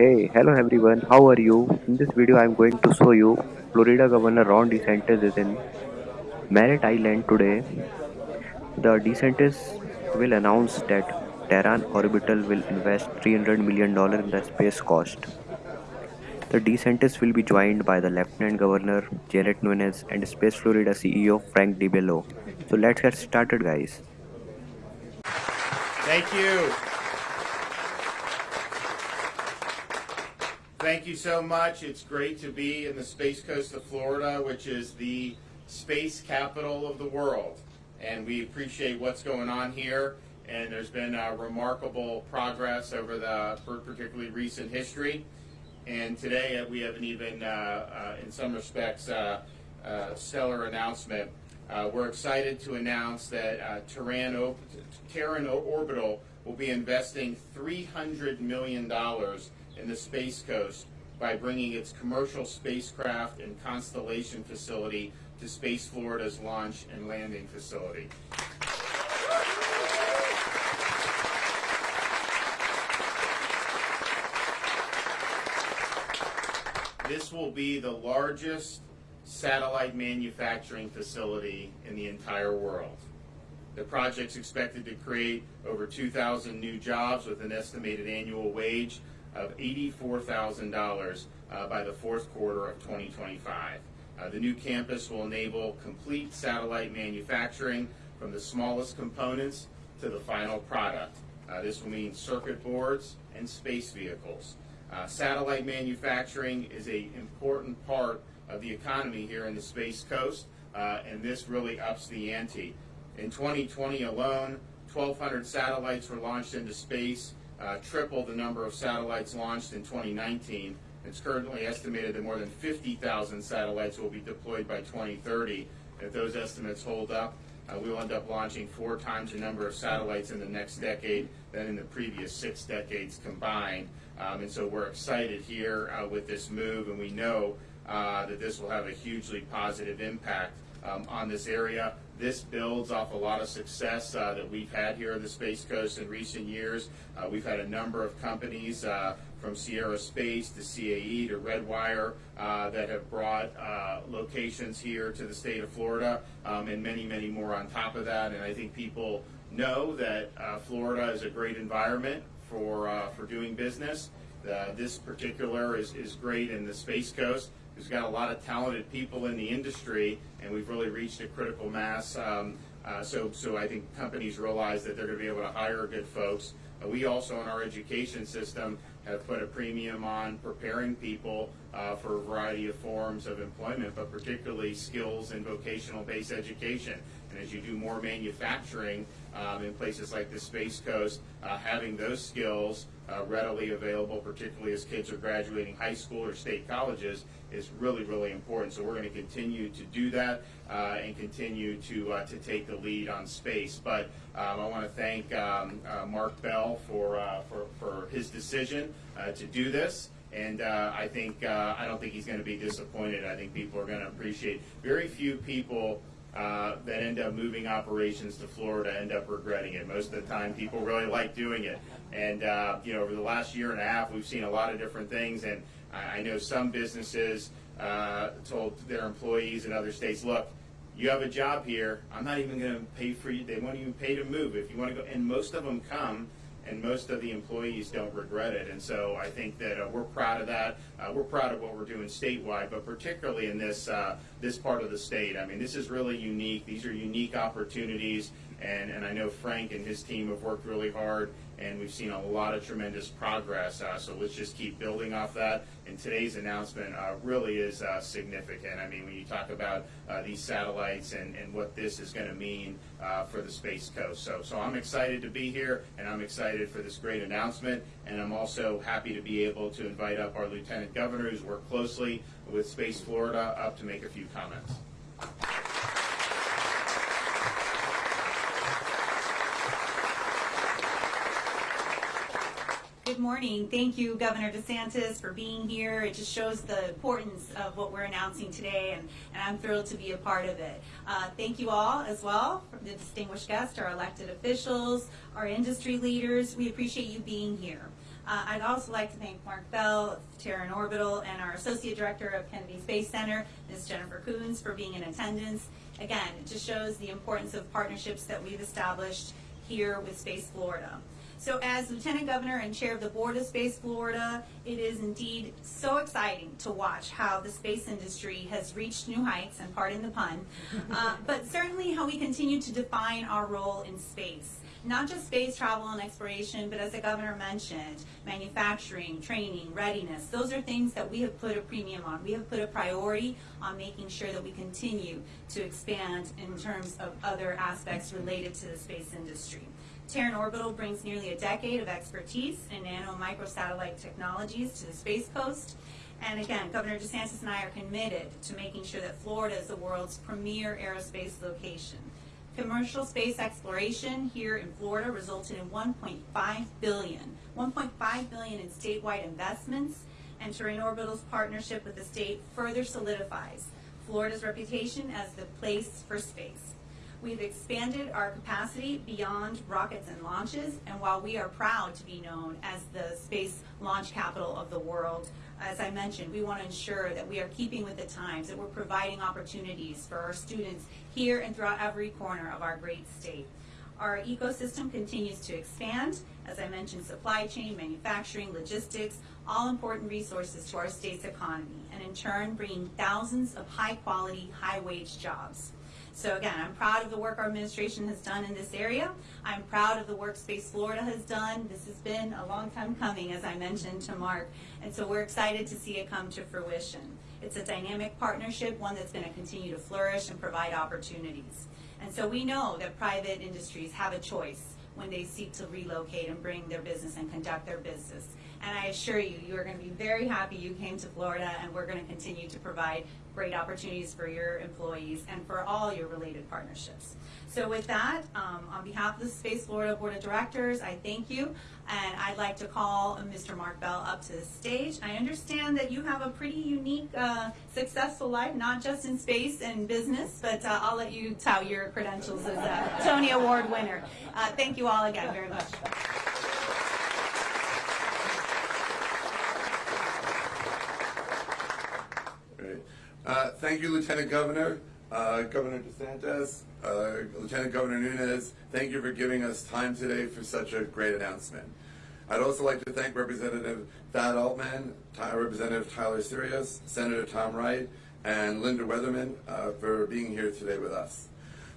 Hey, hello everyone, how are you? In this video, I'm going to show you Florida Governor Ron DeSantis is in Merritt Island today. The DeSantis will announce that Terran Orbital will invest $300 million in the Space Coast. The DeSantis will be joined by the Lieutenant Governor Janet Nuñez and Space Florida CEO Frank DiBello. So let's get started, guys. Thank you. Thank you so much. It's great to be in the Space Coast of Florida, which is the space capital of the world. And we appreciate what's going on here. And there's been uh, remarkable progress over the particularly recent history. And today uh, we have an even, uh, uh in some respects, uh, stellar announcement. we're excited to announce that Terran, Terran Orbital will be investing $300 million in the Space Coast by bringing its commercial spacecraft and constellation facility to Space Florida's launch and landing facility. This will be the largest satellite manufacturing facility in the entire world. The project's expected to create over 2,000 new jobs with an estimated annual wage of $84,000 uh, by the fourth quarter of 2025. Uh, the new campus will enable complete satellite manufacturing from the smallest components to the final product. Uh, this will mean circuit boards and space vehicles. Uh, satellite manufacturing is an important part of the economy here in the Space Coast, uh, and this really ups the ante. In 2020 alone, 1,200 satellites were launched into space, uh, triple the number of satellites launched in 2019. It's currently estimated that more than 50,000 satellites will be deployed by 2030. If those estimates hold up, uh, we will end up launching four times the number of satellites in the next decade than in the previous six decades combined. Um, and so we're excited here uh, with this move, and we know uh, that this will have a hugely positive impact um, on this area. This builds off a lot of success uh, that we've had here on the Space Coast in recent years. Uh, we've had a number of companies uh, from Sierra Space to CAE to Redwire uh, that have brought uh, locations here to the state of Florida um, and many, many more on top of that. And I think people know that uh, Florida is a great environment for, for doing business. this particular is, is great in the Space Coast who's got a lot of talented people in the industry, and we've really reached a critical mass. Um, uh, so, so I think companies realize that they're going to be able to hire good folks. Uh, we also, in our education system, have put a premium on preparing people uh, for a variety of forms of employment, but particularly skills and vocational-based education. And as you do more manufacturing um, in places like the Space Coast, uh, having those skills uh, readily available, particularly as kids are graduating high school or state colleges, is really, really important. So we're going to continue to do that uh, and continue to uh, to take the lead on space. But um, I want to thank um, uh, Marc Bell for, uh, for, for his decision uh, to do this. And uh, I think I don't think he's going to be disappointed. I think people are going to appreciate. Very few people uh, that end up moving operations to Florida end up regretting it. Most of the time, people really like doing it. And uh, you know, over the last year and a half, we've seen a lot of different things. And I know some businesses uh, told their employees in other states, "Look, you have a job here. I'm not even going to pay for you. They won't even pay to move if you want to go." And most of them come and most of the employees don't regret it. And so I think that uh, we're proud of that. Uh, we're proud of what we're doing statewide, but particularly in this uh, this part of the state. I mean, this is really unique. These are unique opportunities, and, and I know Frank and his team have worked really hard and we've seen a lot of tremendous progress. Uh, so let's just keep building off that. And today's announcement uh, really is uh, significant. I mean, when you talk about uh, these satellites and, and what this is going to mean uh, for the Space Coast. So, so I'm excited to be here, and I'm excited for this great announcement. And I'm also happy to be able to invite up our Lieutenant Governor, who's worked closely with Space Florida, up to make a few comments. Good morning. Thank you, Governor DeSantis, for being here. It just shows the importance of what we're announcing today, and, and I'm thrilled to be a part of it. Uh, thank you all as well, from the distinguished guests, our elected officials, our industry leaders. We appreciate you being here. Uh, I'd also like to thank Marc Bell Terran Orbital and our Associate Director of Kennedy Space Center, Ms. Jennifer Kunz, for being in attendance. Again, it just shows the importance of partnerships that we've established here with Space Florida. So as Lieutenant Governor and Chair of the Board of Space Florida, it is indeed so exciting to watch how the space industry has reached new heights, and pardon the pun, uh, but certainly how we continue to define our role in space. Not just space travel and exploration, but as the governor mentioned, manufacturing, training, readiness, those are things that we have put a premium on. We have put a priority on making sure that we continue to expand in terms of other aspects related to the space industry. Terran Orbital brings nearly a decade of expertise in nano and microsatellite technologies to the Space Coast. And again, Governor DeSantis and I are committed to making sure that Florida is the world's premier aerospace location. Commercial space exploration here in Florida resulted in 1.5 billion, 1.5 billion in statewide investments, and Terran Orbital's partnership with the state further solidifies Florida's reputation as the place for space. We've expanded our capacity beyond rockets and launches, and while we are proud to be known as the space launch capital of the world, as I mentioned, we want to ensure that we are keeping with the times, that we're providing opportunities for our students here and throughout every corner of our great state. Our ecosystem continues to expand. As I mentioned, supply chain, manufacturing, logistics, all important resources to our state's economy, and in turn, bringing thousands of high-quality, high-wage jobs. So again, I'm proud of the work our administration has done in this area. I'm proud of the work Space Florida has done. This has been a long time coming, as I mentioned to Marc, and so we're excited to see it come to fruition. It's a dynamic partnership, one that's going to continue to flourish and provide opportunities. And so we know that private industries have a choice when they seek to relocate and bring their business and conduct their business. And I assure you, you are going to be very happy you came to Florida, and we're going to continue to provide great opportunities for your employees and for all your related partnerships. So with that, um, on behalf of the Space Florida Board of Directors, I thank you, and I'd like to call Mr. Marc Bell up to the stage. I understand that you have a pretty unique, uh, successful life, not just in space and business, but uh, I'll let you tout your credentials as a Tony Award winner. Uh, thank you all again very much. Great. Uh, Thank you, Lieutenant Governor, uh, Governor DeSantis, uh, Lieutenant Governor Nuñez. Thank you for giving us time today for such a great announcement. I'd also like to thank Representative Thad Altman, Representative Tyler Sirois, Senator Tom Wright, and Lynda Weatherman uh, for being here today with us.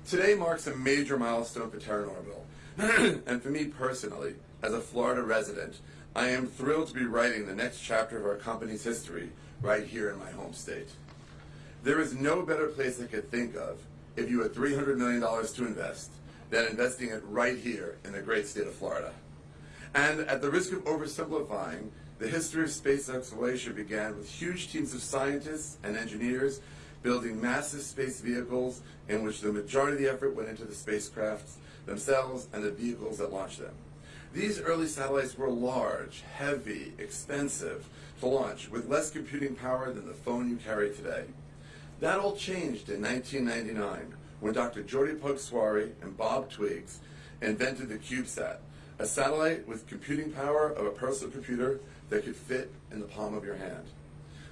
Today marks a major milestone for Terran Orbital. and for me personally, as a Florida resident, I am thrilled to be writing the next chapter of our company's history right here in my home state. There is no better place I could think of if you had $300 million to invest than investing it right here in the great state of Florida. And at the risk of oversimplifying, the history of space exploration began with huge teams of scientists and engineers building massive space vehicles in which the majority of the effort went into the spacecrafts themselves and the vehicles that launched them. These early satellites were large, heavy, expensive to launch with less computing power than the phone you carry today. That all changed in 1999 when Dr. Jordi Puig and Bob Twiggs invented the CubeSat, a satellite with computing power of a personal computer that could fit in the palm of your hand.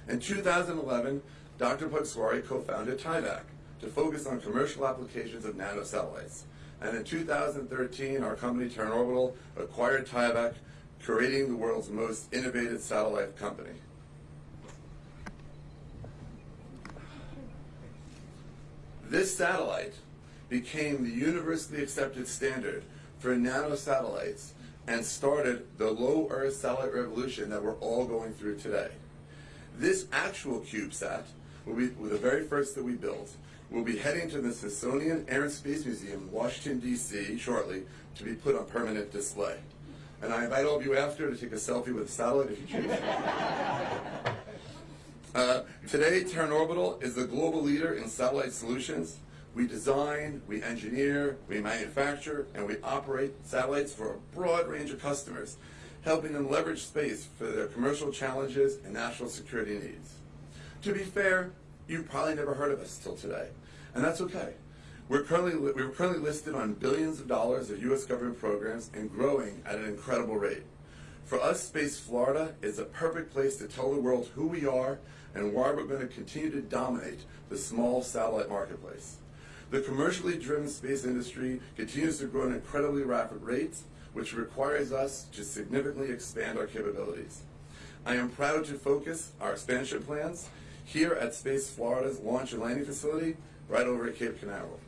In 2011, Dr. Puig co-founded Tyvak to focus on commercial applications of nanosatellites. And in 2013, our company, Terran Orbital, acquired Tyvak, creating the world's most innovative satellite company. This satellite became the universally accepted standard for nanosatellites and started the low Earth satellite revolution that we're all going through today. This actual CubeSat will be the very first that we built. We'll be heading to the Smithsonian Air and Space Museum in Washington, D.C. shortly to be put on permanent display. And I invite all of you after to take a selfie with the satellite if you choose. Uh, today, Terran Orbital is the global leader in satellite solutions. We design, we engineer, we manufacture, and we operate satellites for a broad range of customers, helping them leverage space for their commercial challenges and national security needs. To be fair, you've probably never heard of us till today, and that's okay. We're currently, we're currently listed on billions of dollars of U.S. government programs and growing at an incredible rate. For us, Space Florida is a perfect place to tell the world who we are and why we're going to continue to dominate the small satellite marketplace. The commercially driven space industry continues to grow at incredibly rapid rates, which requires us to significantly expand our capabilities. I am proud to focus our expansion plans here at Space Florida's launch and landing facility right over at Cape Canaveral.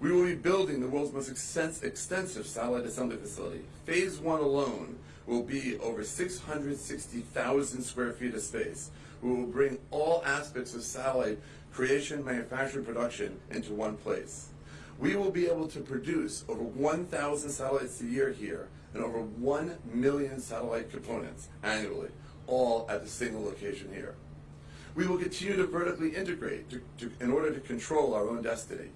We will be building the world's most extensive satellite assembly facility. Phase one alone will be over 660,000 square feet of space. We will bring all aspects of satellite creation, manufacturing, production into one place. We will be able to produce over 1,000 satellites a year here and over 1 million satellite components annually, all at a single location here. We will continue to vertically integrate to, to, in order to control our own destiny.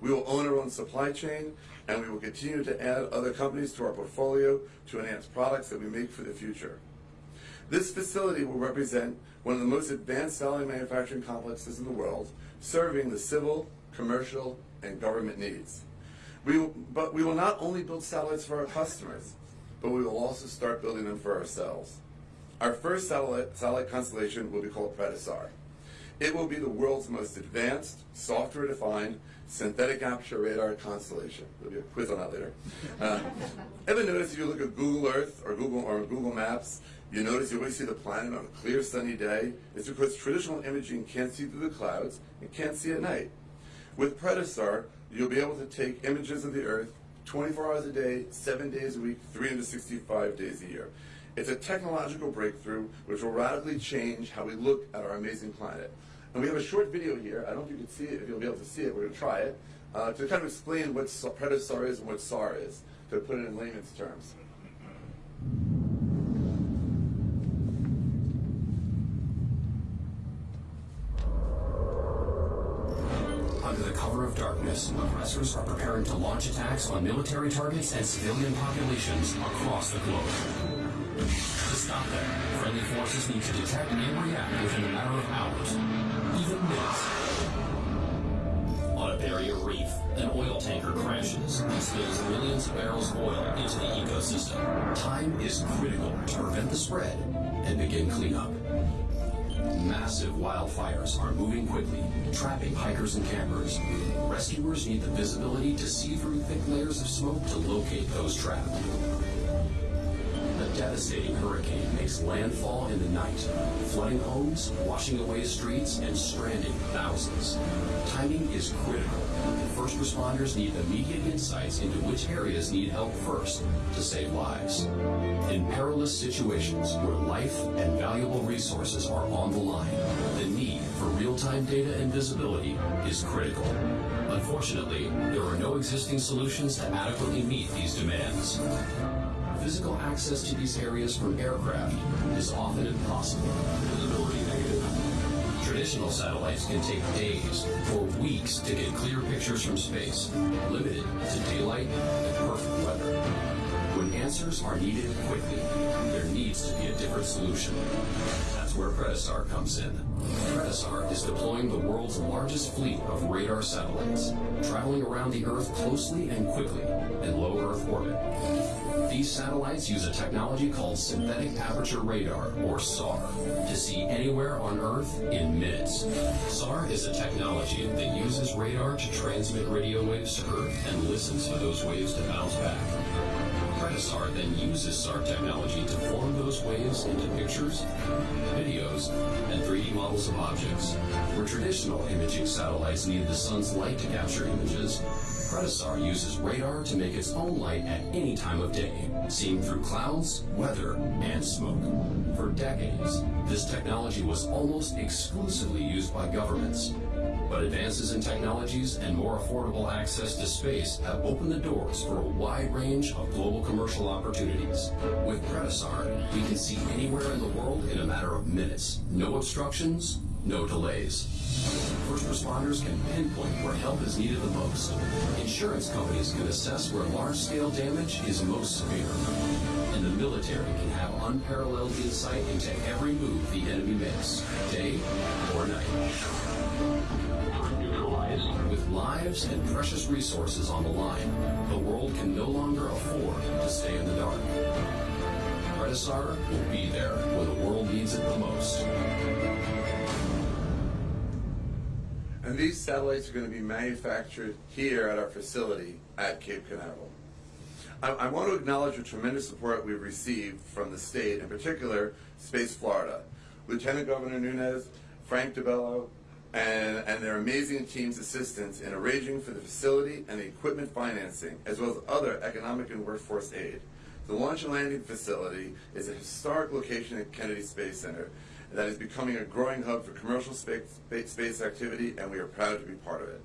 We will own our own supply chain, and we will continue to add other companies to our portfolio to enhance products that we make for the future. This facility will represent one of the most advanced satellite manufacturing complexes in the world, serving the civil, commercial, and government needs. We but we will not only build satellites for our customers, but we will also start building them for ourselves. Our first satellite, satellite constellation will be called PredaSAR. It will be the world's most advanced, software-defined, synthetic aperture radar constellation. There'll be a quiz on that later. Uh, ever notice if you look at Google Earth or Google or Google Maps, you notice you always see the planet on a clear sunny day? It's because traditional imaging can't see through the clouds and can't see at night. With PredaSAR, you'll be able to take images of the Earth 24 hours a day, 7 days a week, 365 days a year. It's a technological breakthrough which will radically change how we look at our amazing planet. And we have a short video here. I don't know if you can see it, if you'll be able to see it. We're going to try it. Uh, to kind of explain what PredaSAR is and what SAR is, to put it in layman's terms. Under the cover of darkness, aggressors are preparing to launch attacks on military targets and civilian populations across the globe. To stop them, friendly forces need to detect and react within a matter of hours, even minutes. On a barrier reef, an oil tanker crashes and spills millions of barrels of oil into the ecosystem. Time is critical to prevent the spread and begin cleanup. Massive wildfires are moving quickly, trapping hikers and campers. Rescuers need the visibility to see through thick layers of smoke to locate those trapped A devastating hurricane makes landfall in the night, flooding homes, washing away streets, and stranding thousands. Timing is critical, first responders need immediate insights into which areas need help first to save lives. In perilous situations where life and valuable resources are on the line, the need for real-time data and visibility is critical. Unfortunately, there are no existing solutions to adequately meet these demands physical access to these areas from aircraft is often impossible. Visibility negative. Traditional satellites can take days or weeks to get clear pictures from space, limited to daylight and perfect weather. When answers are needed quickly, there needs to be a different solution. That's where PredaSAR comes in. PredaSAR is deploying the world's largest fleet of radar satellites, traveling around the Earth closely and quickly in low Earth orbit. These satellites use a technology called synthetic aperture radar, or SAR, to see anywhere on Earth in minutes. SAR is a technology that uses radar to transmit radio waves to Earth and listens for those waves to bounce back. PredaSAR then uses SAR technology to form those waves into pictures, videos, and 3D models of objects. Where traditional imaging satellites need the sun's light to capture images, PredaSAR uses radar to make its own light at any time of day, seen through clouds, weather, and smoke. For decades, this technology was almost exclusively used by governments. But advances in technologies and more affordable access to space have opened the doors for a wide range of global commercial opportunities. With PredaSAR, we can see anywhere in the world in a matter of minutes. No obstructions, no delays. First responders can pinpoint where help is needed the most. Insurance companies can assess where large-scale damage is most severe. And the military can have unparalleled insight into every move the enemy makes, day or night. With lives and precious resources on the line, the world can no longer afford to stay in the dark. PredaSAR will be there when the world needs it the most. And these satellites are going to be manufactured here at our facility at Cape Canaveral. I, I want to acknowledge the tremendous support we've received from the state, in particular Space Florida. Lieutenant Governor Nunez, Frank DiBello, and, and their amazing team's assistance in arranging for the facility and the equipment financing, as well as other economic and workforce aid. The launch and landing facility is a historic location at Kennedy Space Center that is becoming a growing hub for commercial space, space activity, and we are proud to be part of it.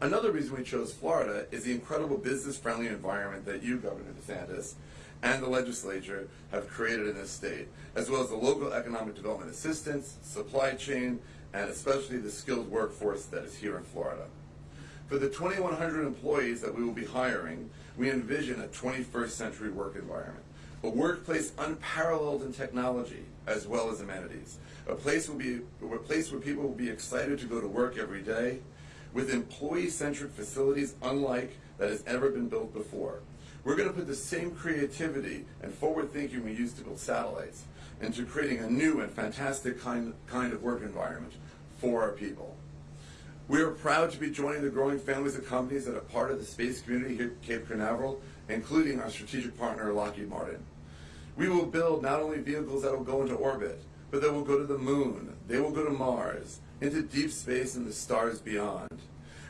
Another reason we chose Florida is the incredible business-friendly environment that you, Governor DeSantis, and the legislature have created in this state, as well as the local economic development assistance, supply chain, and especially the skilled workforce that is here in Florida. For the 2,100 employees that we will be hiring, we envision a 21st century work environment, a workplace unparalleled in technology as well as amenities, a place, will be, a place where people will be excited to go to work every day, with employee-centric facilities unlike that has ever been built before. We're going to put the same creativity and forward thinking we used to build satellites into creating a new and fantastic kind, kind of work environment for our people. We are proud to be joining the growing families of companies that are part of the space community here at Cape Canaveral, including our strategic partner Lockheed Martin. We will build not only vehicles that will go into orbit, but that will go to the moon, they will go to Mars, into deep space and the stars beyond.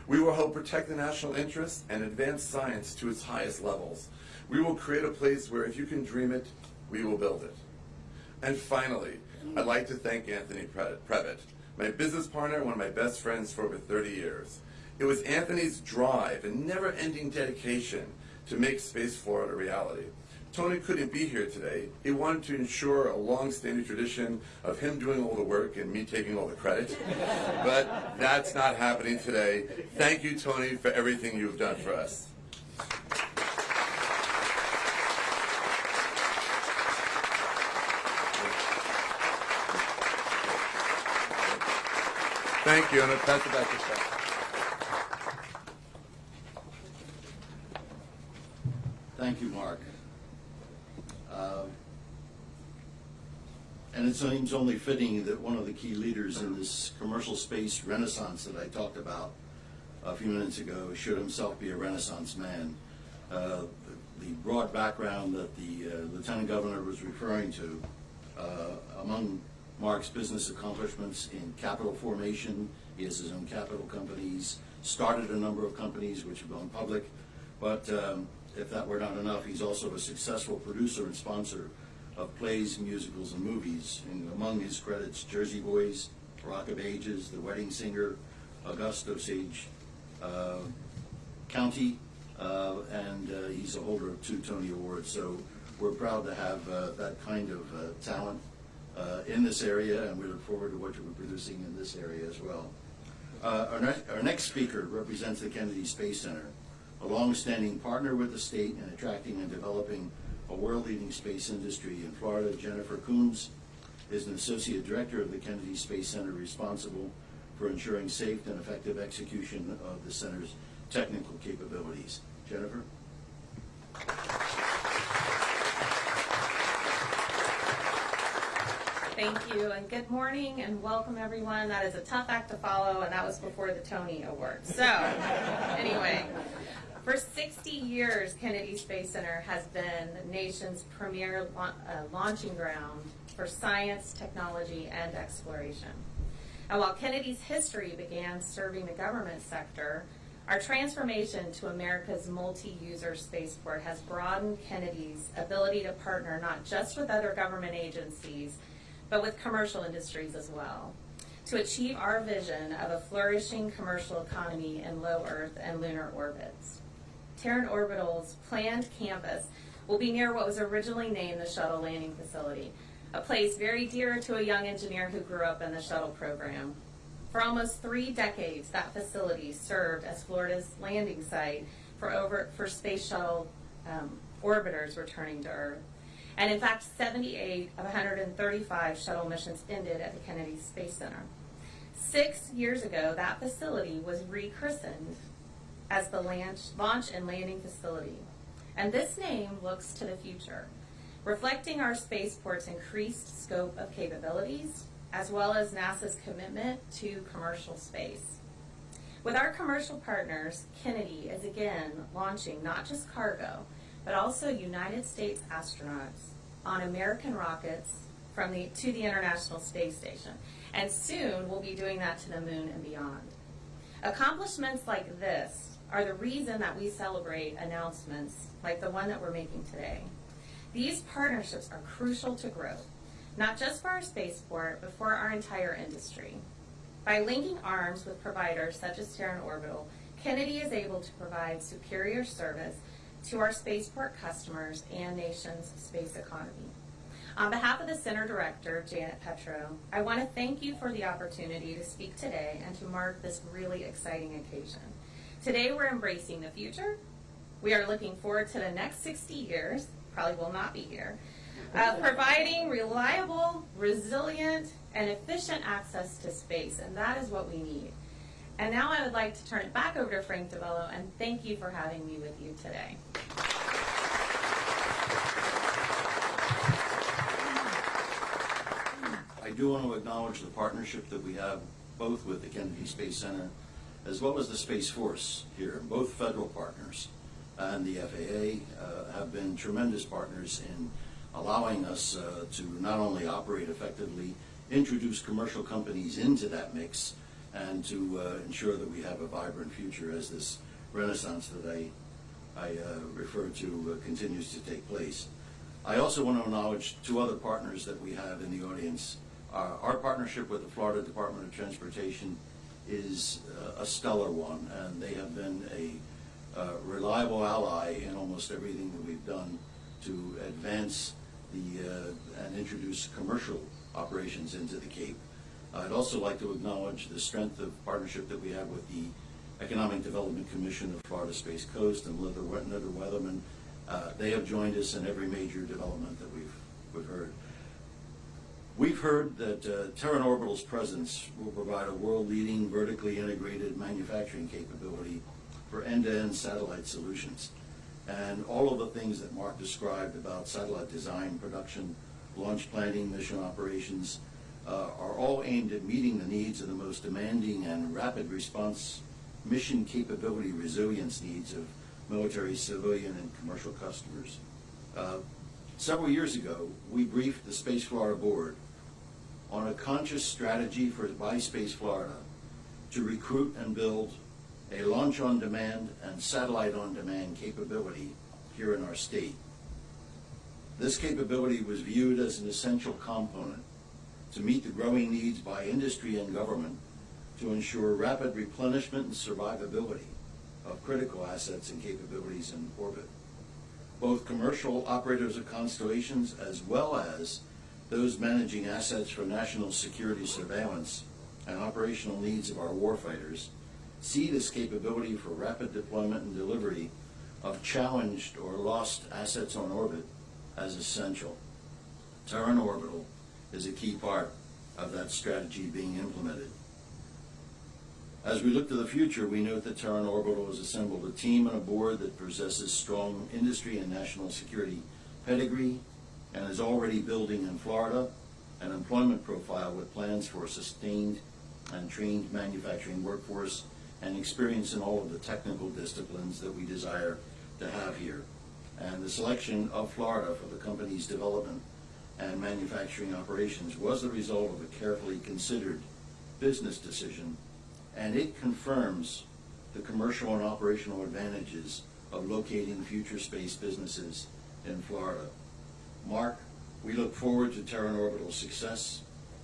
We will help protect the national interest and advance science to its highest levels. We will create a place where if you can dream it, we will build it. And finally, I'd like to thank Anthony Previte, my business partner, one of my best friends for over 30 years. It was Anthony's drive and never-ending dedication to make Space Florida a reality. Tony couldn't be here today. He wanted to ensure a long-standing tradition of him doing all the work and me taking all the credit. but that's not happening today. Thank you, Tony, for everything you've done for us. Thank you, and I'll pass it back to Scott. Thank you, Marc. Uh, And it seems only fitting that one of the key leaders in this commercial space renaissance that I talked about a few minutes ago should himself be a renaissance man. Uh, The broad background that the uh, Lieutenant Governor was referring to, uh, among Marc's business accomplishments in capital formation, he has his own capital companies, started a number of companies which have gone public, but um, if that were not enough, he's also a successful producer and sponsor of plays, musicals, and movies. And among his credits, Jersey Boys, Rock of Ages, The Wedding Singer, August: Osage uh, County, uh, and uh, he's a holder of two Tony Awards. So we're proud to have uh, that kind of uh, talent uh, in this area, and we look forward to what you're producing in this area as well. Our next, our next speaker represents the Kennedy Space Center, a long-standing partner with the state in attracting and developing a world-leading space industry in Florida. Jennifer Kunz is an associate director of the Kennedy Space Center responsible for ensuring safe and effective execution of the center's technical capabilities. Jennifer? Thank you, and good morning, and welcome, everyone. That is a tough act to follow, and that was before the Tony Awards. So, anyway, for 60 years, Kennedy Space Center has been the nation's premier la- uh, launching ground for science, technology, and exploration. And while Kennedy's history began serving the government sector, our transformation to America's multi-user spaceport has broadened Kennedy's ability to partner not just with other government agencies, but with commercial industries as well, to achieve our vision of a flourishing commercial economy in low Earth and lunar orbits. Terran Orbital's planned campus will be near what was originally named the Shuttle Landing Facility, a place very dear to a young engineer who grew up in the shuttle program. For almost three decades, that facility served as Florida's landing site for over for space shuttle um, orbiters returning to Earth. And in fact, 78 of 135 shuttle missions ended at the Kennedy Space Center. Six years ago, that facility was rechristened as the launch, and landing facility. And this name looks to the future. reflecting our spaceport's increased scope of capabilities, as well as NASA's commitment to commercial space. With our commercial partners, Kennedy is again launching not just cargo, but also United States astronauts on American rockets from the, to the International Space Station. And soon we'll be doing that to the moon and beyond. Accomplishments like this are the reason that we celebrate announcements like the one that we're making today. These partnerships are crucial to growth, not just for our spaceport, but for our entire industry. By linking arms with providers such as Terran Orbital, Kennedy is able to provide superior service to our spaceport customers and nation's space economy. On behalf of the Center Director, Janet Petro, I want to thank you for the opportunity to speak today and to mark this really exciting occasion. Today we're embracing the future. We are looking forward to the next 60 years, probably will not be here, uh, providing reliable, resilient, and efficient access to space, and that is what we need. And now I would like to turn it back over to Frank DiBello and thank you for having me with you today. I do want to acknowledge the partnership that we have both with the Kennedy Space Center as well as the Space Force here. Both federal partners and the FAA uh, have been tremendous partners in allowing us uh, to not only operate effectively, introduce commercial companies into that mix, and to uh, ensure that we have a vibrant future as this renaissance that I, I uh, refer to uh, continues to take place. I also want to acknowledge two other partners that we have in the audience. Our partnership with the Florida Department of Transportation is uh, a stellar one, and they have been a uh, reliable ally in almost everything that we've done to advance the uh, and introduce commercial operations into the Cape. I'd also like to acknowledge the strength of partnership that we have with the Economic Development Commission of Florida Space Coast and Lynda Weatherman. Uh, they have joined us in every major development that we've, we've heard. We've heard that uh, Terran Orbital's presence will provide a world-leading vertically integrated manufacturing capability for end-to-end satellite solutions. And all of the things that Marc described about satellite design, production, launch planning, mission operations, uh, are all aimed at meeting the needs of the most demanding and rapid response mission capability resilience needs of military, civilian, and commercial customers. Uh, several years ago, we briefed the Space Florida Board on a conscious strategy for by Space Florida to recruit and build a launch on demand and satellite on demand capability here in our state. This capability was viewed as an essential component to meet the growing needs by industry and government to ensure rapid replenishment and survivability of critical assets and capabilities in orbit. Both commercial operators of constellations as well as those managing assets for national security surveillance and operational needs of our warfighters see this capability for rapid deployment and delivery of challenged or lost assets on orbit as essential. Terran Orbital is a key part of that strategy being implemented. As we look to the future, we note that Terran Orbital has assembled a team and a board that possesses strong industry and national security pedigree and is already building in Florida an employment profile with plans for a sustained and trained manufacturing workforce and experience in all of the technical disciplines that we desire to have here. And the selection of Florida for the company's development and manufacturing operations was the result of a carefully considered business decision, and it confirms the commercial and operational advantages of locating future space businesses in Florida. Marc, we look forward to Terran Orbital's success,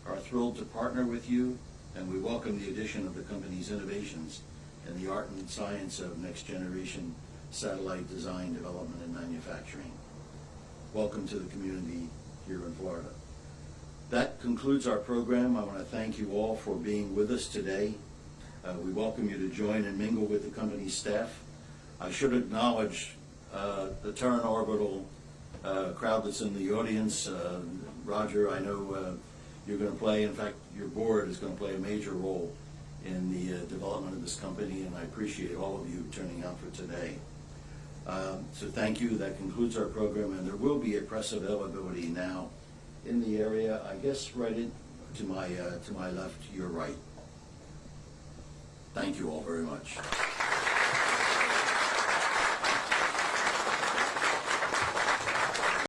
are thrilled to partner with you, and we welcome the addition of the company's innovations in the art and science of next generation satellite design, development, and manufacturing. Welcome to the community here in Florida. That concludes our program. I want to thank you all for being with us today. Uh, we welcome you to join and mingle with the company's staff. I should acknowledge uh, the Terran Orbital uh, crowd that's in the audience. Uh, Roger, I know uh, you're going to play, in fact, your board is going to play a major role in the uh, development of this company, and I appreciate all of you turning out for today. Um, so thank you. That concludes our program, and there will be a press availability now in the area, I guess right in, to, my, uh, to my left, your right. Thank you all very much.